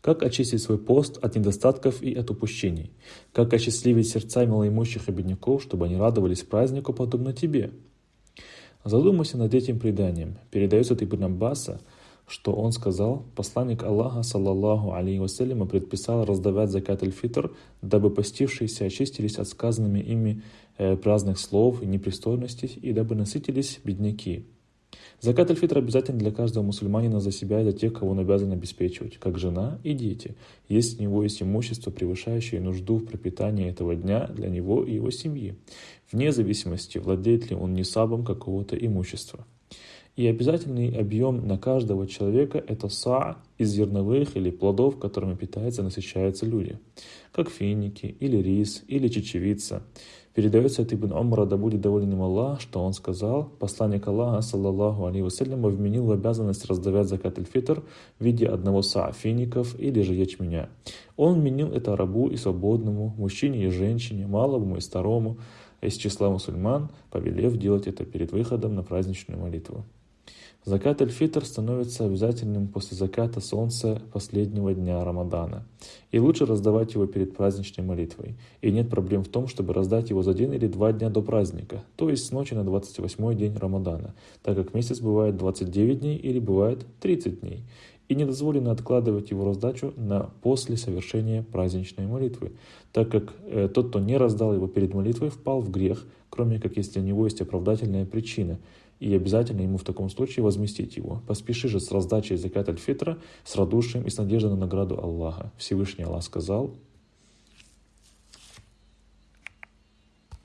Как очистить свой пост от недостатков и от упущений? Как осчастливить сердца малоимущих и бедняков, чтобы они радовались празднику, подобно тебе? Задумайся над этим преданием. Передается от Ибн Аббаса, что он сказал, посланник Аллаха, саллаллаху алейхи вассаляма, предписал раздавать закат аль-фитр, дабы постившиеся очистились от сказанными ими э, праздных слов и непристойностей, и дабы насытились бедняки. Закат аль-фитр обязательно для каждого мусульманина за себя и за тех, кого он обязан обеспечивать, как жена и дети, если у него есть имущество, превышающее нужду в пропитании этого дня для него и его семьи, вне зависимости, владеет ли он несабом какого-то имущества. И обязательный объем на каждого человека – это са из зерновых или плодов, которыми питаются и насыщаются люди, как финики, или рис, или чечевица. Передается от Ибн Умара, да будет доволен им Аллах, что он сказал, посланник Аллаха, саллаллаху алейhi вассалям, вменил в обязанность раздавать закат аль-фитр в виде одного са фиников или же ячменя. Он вменил это рабу и свободному, мужчине и женщине, малому и старому, из числа мусульман, повелев делать это перед выходом на праздничную молитву. Закат аль-фитр становится обязательным после заката солнца последнего дня Рамадана. И лучше раздавать его перед праздничной молитвой. И нет проблем в том, чтобы раздать его за день или два дня до праздника, то есть с ночи на 28 день Рамадана, так как месяц бывает 29 дней или бывает 30 дней. И не дозволено откладывать его раздачу на после совершения праздничной молитвы, так как э, тот, кто не раздал его перед молитвой, впал в грех, кроме как если у него есть оправдательная причина – и обязательно ему в таком случае возместить его. Поспеши же с раздачей закат аль-фитра, с радушием и с надеждой на награду Аллаха. Всевышний Аллах сказал,